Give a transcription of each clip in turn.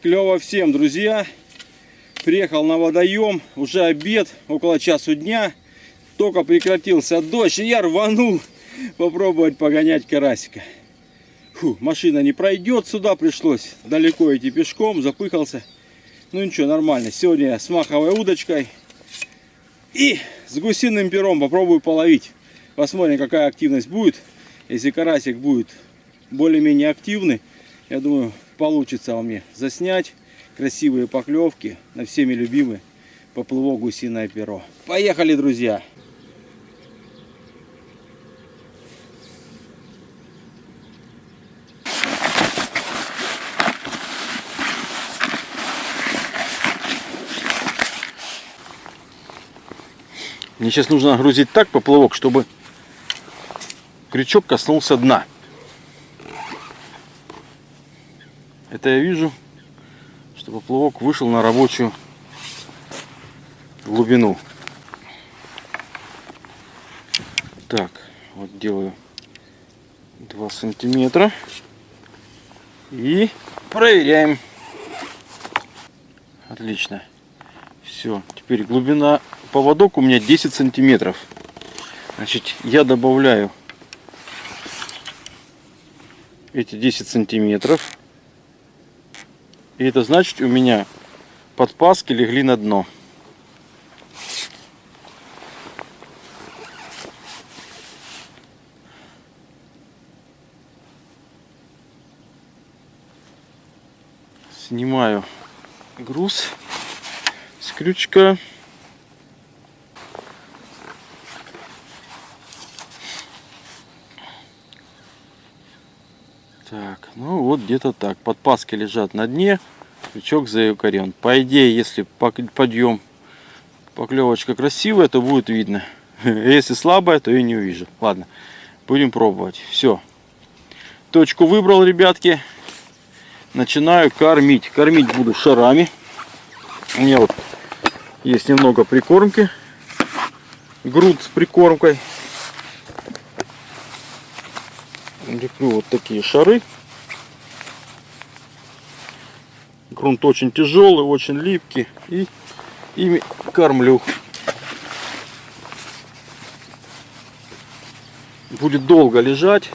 Клево всем, друзья. Приехал на водоем. Уже обед, около часу дня. Только прекратился дождь, и я рванул попробовать погонять карасика. Фу, машина не пройдет сюда, пришлось далеко идти пешком, запыхался. Ну ничего, нормально. Сегодня с маховой удочкой и с гусиным пером попробую половить. Посмотрим, какая активность будет. Если карасик будет более-менее активный, я думаю, получится у меня заснять красивые поклевки на всеми любимый поплывок гусиное перо. Поехали, друзья! Мне сейчас нужно грузить так поплавок, чтобы крючок коснулся дна. Это я вижу, что поплавок вышел на рабочую глубину. Так, вот делаю 2 сантиметра и проверяем. Отлично. Все, теперь глубина поводок у меня 10 сантиметров. Значит, я добавляю эти 10 сантиметров. И это значит, у меня подпаски легли на дно. Снимаю груз с крючка. Так, ну вот где-то так. Подпаски лежат на дне, крючок заякорен. По идее, если подъем, поклевочка красивая, то будет видно. Если слабая, то и не увижу. Ладно, будем пробовать. Все. Точку выбрал, ребятки. Начинаю кормить. Кормить буду шарами. У меня вот есть немного прикормки. Груд с прикормкой. Леплю вот такие шары. Грунт очень тяжелый, очень липкий. И ими кормлю. Будет долго лежать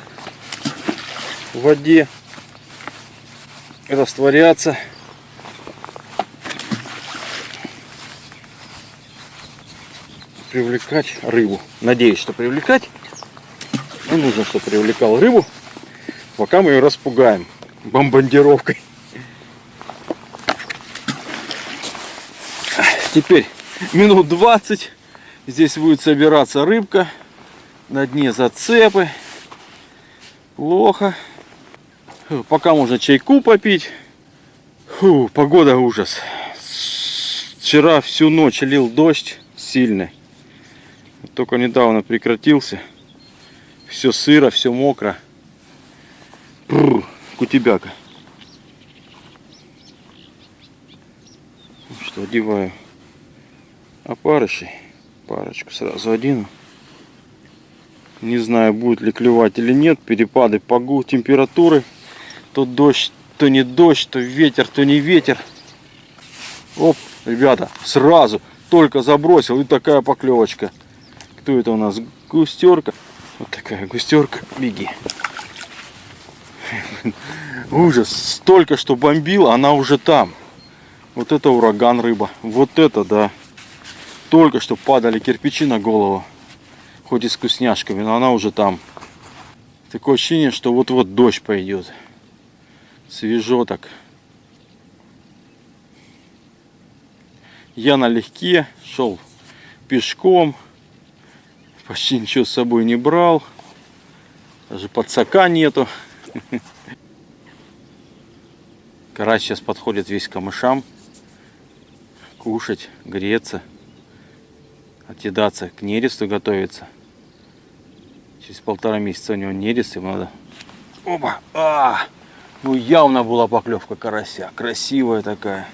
в воде, растворяться. привлекать рыбу. Надеюсь, что привлекать. Ну, нужно, чтобы привлекал рыбу, пока мы ее распугаем бомбардировкой. Теперь минут 20 здесь будет собираться рыбка. На дне зацепы. Плохо. Пока можно чайку попить. Фу, погода ужас. Вчера всю ночь лил дождь сильный. Только недавно прекратился. Все сыро, все мокро. Бррр, кутебяка. Ну что, одеваю опарышей. Парочку сразу один. Не знаю, будет ли клевать или нет. Перепады погоды, температуры. То дождь, то не дождь, то ветер, то не ветер. Оп, ребята, сразу только забросил и такая поклевочка. Кто это у нас? Густерка. Вот такая густерка. Беги. Ужас. Столько, что бомбила, она уже там. Вот это ураган рыба. Вот это, да. Только что падали кирпичи на голову. Хоть и с вкусняшками, но она уже там. Такое ощущение, что вот-вот дождь пойдет. Свежо так. Я налегке шел пешком почти ничего с собой не брал. Даже подсака нету. Карась сейчас подходит весь к камышам. Кушать, греться. Отъедаться, к нересту готовиться. Через полтора месяца у него нерест, ему надо... Опа! А! Ну явно была поклевка карася. Красивая такая.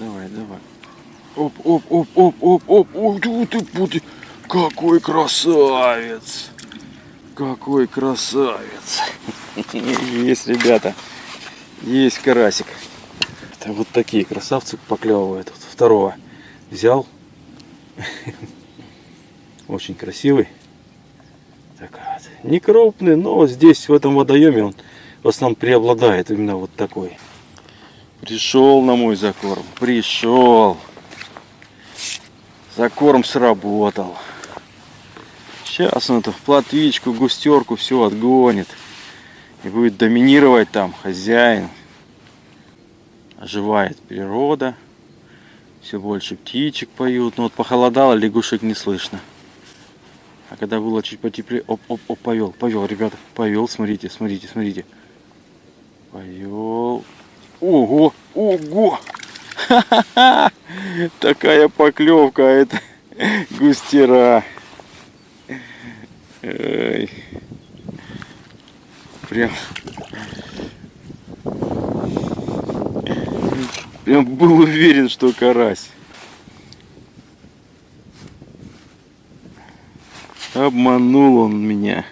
давай, давай. Оп, оп, оп, оп, оп, оп. Ой, ты, ты. Какой красавец. Какой красавец. Есть, ребята. Есть карасик. Это вот такие красавцы поклевывают. Вот второго взял. Очень красивый. Такой вот. Не крупный, но здесь, в этом водоеме, он в основном преобладает именно вот такой. Пришел на мой закорм. Пришел. Закорм сработал. Сейчас он эту платвичку, густерку все отгонит. И будет доминировать там хозяин. Оживает природа. Все больше птичек поют. Но вот похолодало, лягушек не слышно. А когда было чуть потеплее, оп, оп, оп, повел, повел, ребята, повел, смотрите, смотрите, смотрите. Повел. Ого, ого! Такая поклевка, это густера. Ой. Прям Прям был уверен, что карась. Обманул он меня.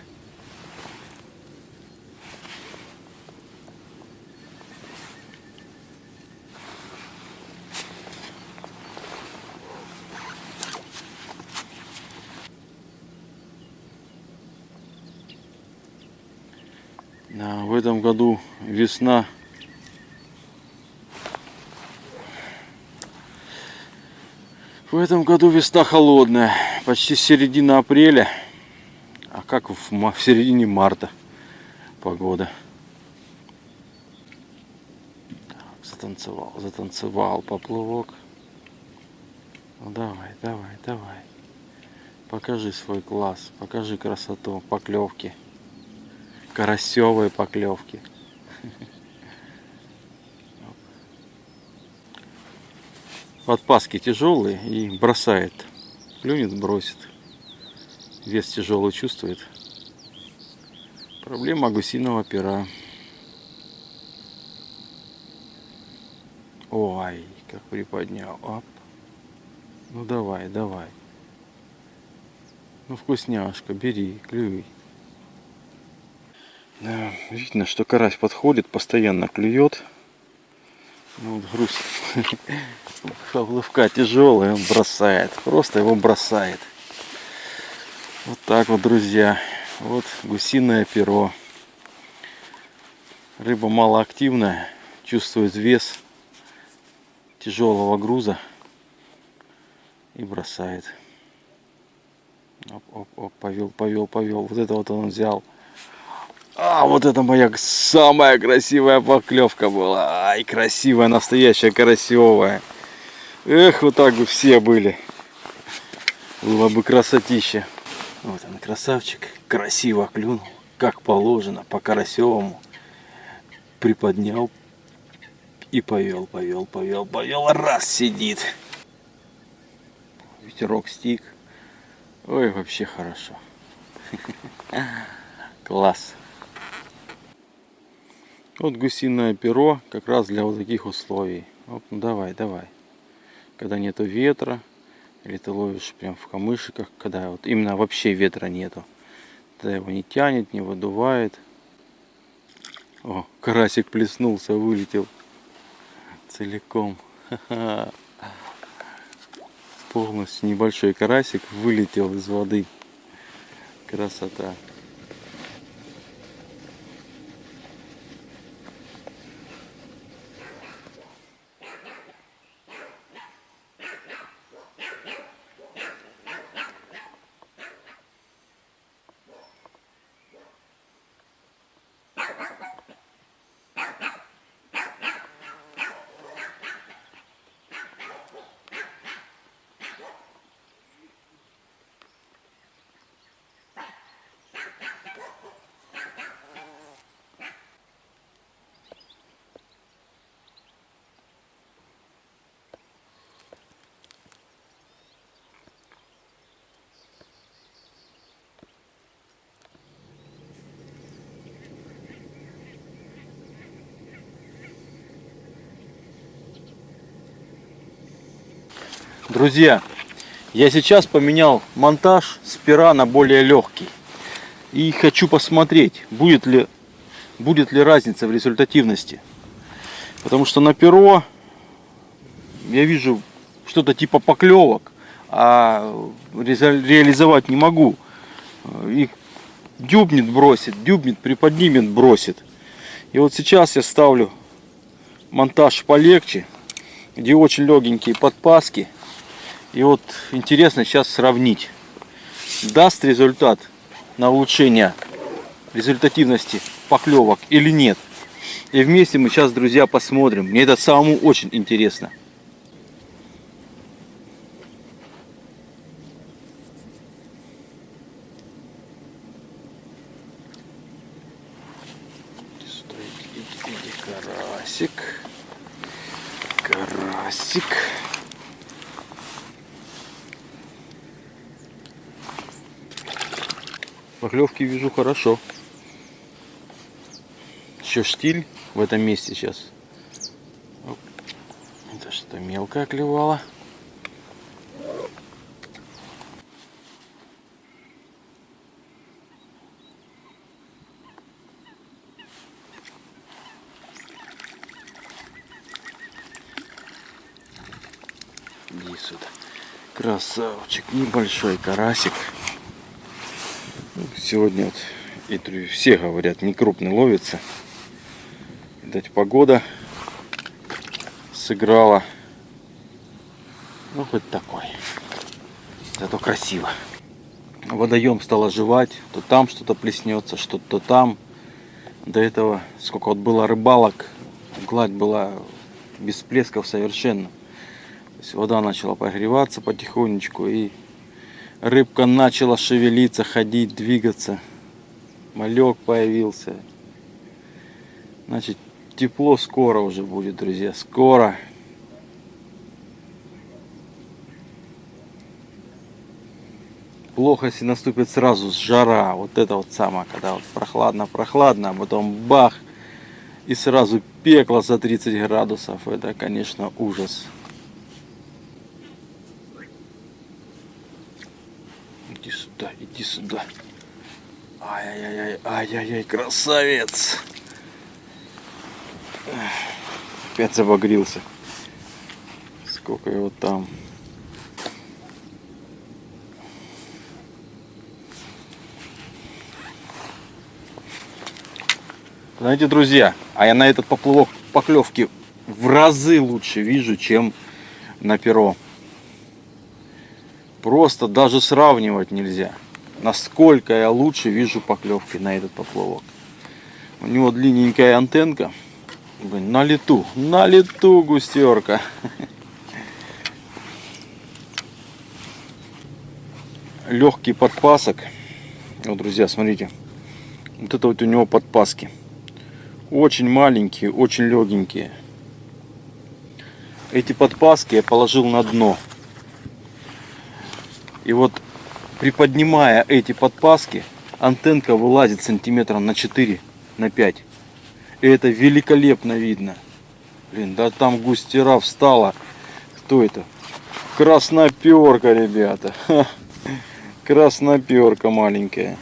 В этом году весна В этом году весна холодная, почти середина апреля, а как в, в середине марта погода. Так, затанцевал, затанцевал поплавок. Ну давай, давай, давай. Покажи свой класс, покажи красоту, поклевки. Карасевые поклевки. Подпаски тяжелые и бросает. Клюнет, бросит. Вес тяжелый чувствует. Проблема гусиного пера. Ой, как приподнял. Оп. Ну давай, давай. Ну вкусняшка, бери, клюй. Видно, что карась подходит, постоянно клюет. Ну, вот груз Поплавка тяжелый, он бросает. Просто его бросает. Вот так вот, друзья. Вот гусиное перо. Рыба малоактивная, чувствует вес тяжелого груза и бросает. Оп, оп, оп, повел, повел, повел. Вот это вот он взял. А, вот это моя самая красивая поклевка была. Ай, красивая, настоящая, карасевая. Эх, вот так бы все были. Было бы красотища. Вот он, красавчик. Красиво клюнул. Как положено, по карасевому. Приподнял и повел, повел, повел, повел. Раз сидит. Ветерок стик. Ой, вообще хорошо. Класс. Вот гусиное перо как раз для вот таких условий. Вот, ну давай, давай. Когда нету ветра, или ты ловишь прям в камышиках, когда вот именно вообще ветра нету. Тогда его не тянет, не выдувает. О, карасик плеснулся, вылетел целиком. Полностью небольшой карасик вылетел из воды. Красота. Друзья, я сейчас поменял монтаж с пера на более легкий. И хочу посмотреть, будет ли, будет ли разница в результативности. Потому что на перо я вижу что-то типа поклевок, а реализовать не могу. И дюбнет бросит, дюбнет, приподнимет, бросит. И вот сейчас я ставлю монтаж полегче, где очень легенькие подпаски. И вот интересно сейчас сравнить, даст результат на улучшение результативности поклевок или нет. И вместе мы сейчас, друзья, посмотрим. Мне это самому очень интересно. Карасик. Карасик. Поклевки вижу хорошо. Еще штиль в этом месте сейчас. Это что мелкая клевала. Иди сюда. Красавчик, небольшой карасик. Сегодня вот и все говорят, не крупный ловится. Видать, погода сыграла. Ну, хоть такой. Зато красиво. Водоем стал оживать. То там что-то плеснется, что-то там. До этого, сколько вот было рыбалок, гладь была без всплесков совершенно. То есть вода начала прогреваться потихонечку и Рыбка начала шевелиться, ходить, двигаться. Малек появился. Значит, тепло скоро уже будет, друзья. Скоро. Плохо, если наступит сразу жара. Вот это вот самое, когда вот прохладно-прохладно, а потом бах. И сразу пекло за 30 градусов. Это, конечно, ужас. Иди сюда, иди сюда. Ай-яй-яй, ай-яй-яй, красавец. Опять забагрился. Сколько его там. Знаете, друзья, а я на этот поплавок поклевки в разы лучше вижу, чем на перо. Просто даже сравнивать нельзя. Насколько я лучше вижу поклевки на этот поплавок. У него длинненькая антенка. Блин, на лету, на лету густерка. Легкий подпасок. Вот, друзья, смотрите. Вот это вот у него подпаски. Очень маленькие, очень легенькие. Эти подпаски я положил на дно. И вот приподнимая эти подпаски, антенка вылазит сантиметров на 4, на 5. И это великолепно видно. Блин, да там густера встала. Кто это? Красноперка, ребята. Красноперка маленькая.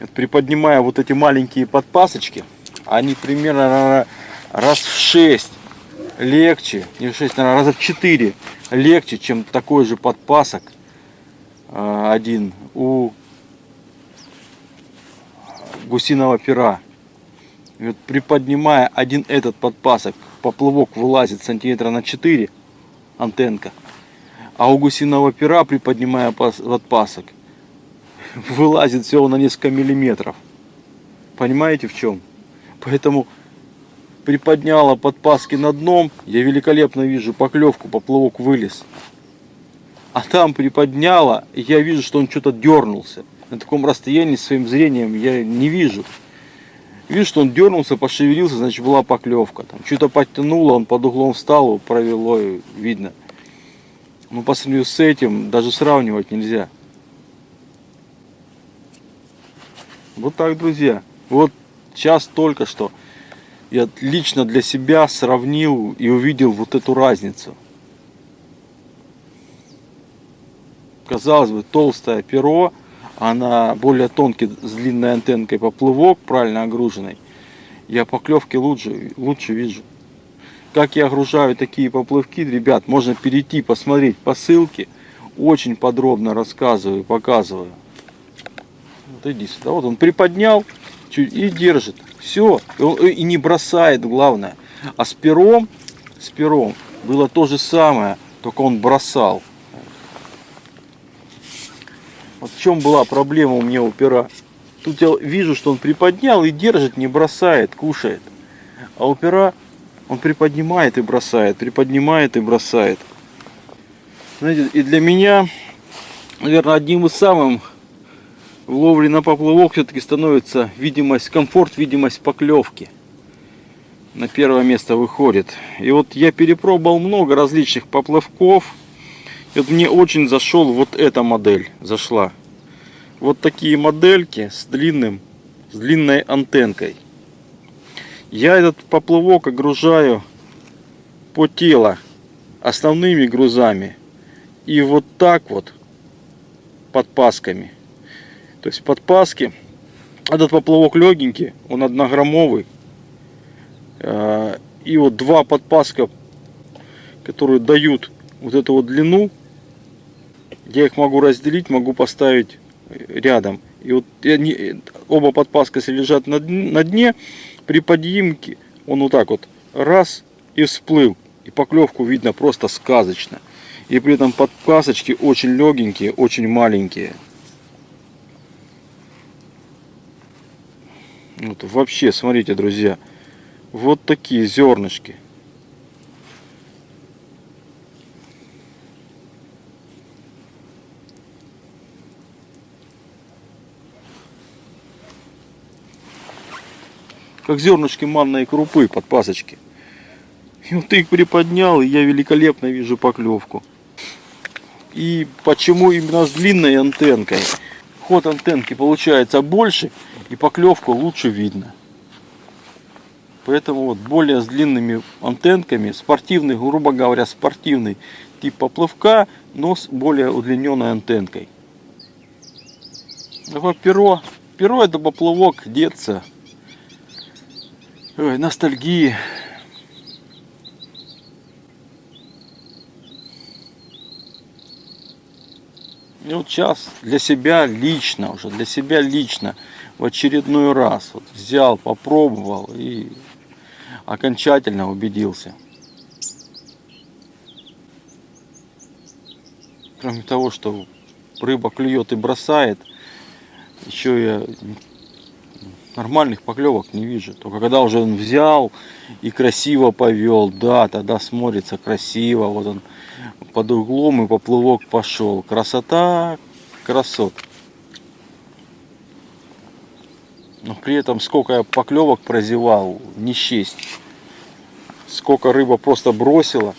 Вот приподнимая вот эти маленькие подпасочки, они примерно раз в 6 легче, не в 6, наверное, раза в 4 легче, чем такой же подпасок а, один у гусиного пера. И вот приподнимая один этот подпасок, поплавок вылазит сантиметра на 4 антенка. А у гусиного пера, приподнимая подпасок, вылазит всего на несколько миллиметров. Понимаете в чем? Поэтому приподняла подпаски на дном, я великолепно вижу поклевку, поплавок вылез. А там приподняла, я вижу, что он что-то дернулся. На таком расстоянии своим зрением я не вижу. Вижу, что он дернулся, пошевелился, значит была поклевка. Там что-то подтянуло, он под углом встал, провело, видно. Но по сравнению с этим даже сравнивать нельзя. Вот так, друзья. Вот сейчас только что я лично для себя сравнил и увидел вот эту разницу. Казалось бы, толстое перо, она более тонкий, с длинной антенкой поплывок, правильно огруженный. Я поклевки лучше, лучше вижу. Как я огружаю такие поплывки, ребят, можно перейти, посмотреть по ссылке. Очень подробно рассказываю, показываю. Вот иди сюда. Вот он приподнял и держит. Все. И не бросает, главное. А с пером, с пером было то же самое, только он бросал. Вот в чем была проблема у меня у пера. Тут я вижу, что он приподнял и держит, не бросает, кушает. А у пера он приподнимает и бросает, приподнимает и бросает. Знаете, и для меня, наверное, одним из самых в ловле на поплавок все-таки становится видимость, комфорт, видимость поклевки. На первое место выходит. И вот я перепробовал много различных поплавков. И вот мне очень зашел вот эта модель, зашла. Вот такие модельки с длинным, с длинной антенкой. Я этот поплавок огружаю по тело основными грузами. И вот так вот подпасками. То есть подпаски. Этот поплавок легенький, он однограммовый. А, и вот два подпаска, которые дают вот эту вот длину. Я их могу разделить, могу поставить рядом. И вот они, оба подпаска лежат на, на дне. При подъемке он вот так вот раз и всплыл. И поклевку видно просто сказочно. И при этом подпасочки очень легенькие, очень маленькие. Вот вообще, смотрите, друзья, вот такие зернышки. Как зернышки манной крупы под пасочки. И вот ты их приподнял, и я великолепно вижу поклевку. И почему именно с длинной антенкой? Ход антенки получается больше, и поклевку лучше видно. Поэтому вот более с длинными антенками, спортивный, грубо говоря, спортивный тип поплавка, но с более удлиненной антенкой. Такое перо. Перо это поплавок деться. Ой, ностальгии. И вот сейчас для себя лично, уже для себя лично в очередной раз вот взял, попробовал и окончательно убедился. Кроме того, что рыба клюет и бросает, еще я нормальных поклевок не вижу. Только когда уже он взял и красиво повел, да, тогда смотрится красиво. Вот он под углом и поплывок пошел. Красота, красот. Но при этом сколько я поклевок прозевал, не счесть. Сколько рыба просто бросила,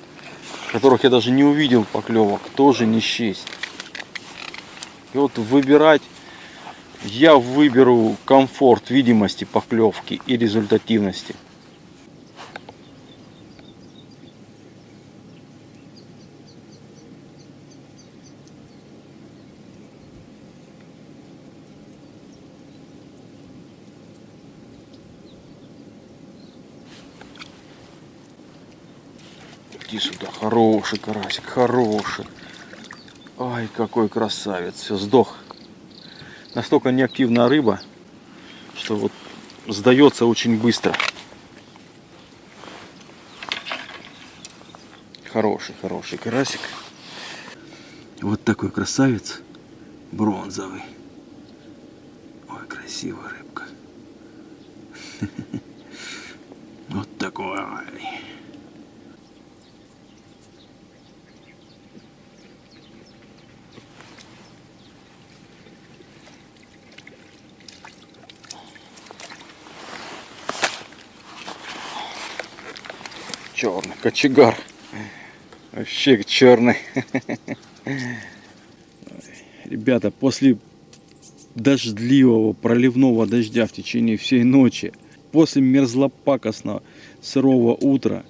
которых я даже не увидел поклевок, тоже не счесть. И вот выбирать, я выберу комфорт видимости поклевки и результативности. Иди сюда, хороший карасик, хороший. Ай, какой красавец, все, сдох. Настолько неактивная рыба, что вот сдается очень быстро. Хороший, хороший карасик. Вот такой красавец, бронзовый. Ой, красивая рыбка. Вот такой. Черный кочегар. Вообще черный. Ребята, после дождливого проливного дождя в течение всей ночи после мерзлопакостного сырого утра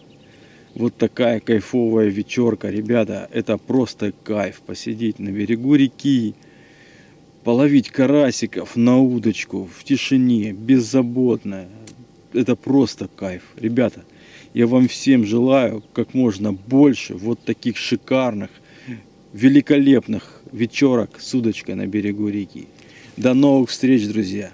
вот такая кайфовая вечерка, ребята, это просто кайф. Посидеть на берегу реки, половить карасиков на удочку в тишине, беззаботно. Это просто кайф. Ребята, я вам всем желаю как можно больше вот таких шикарных, великолепных вечерок с удочкой на берегу реки. До новых встреч, друзья!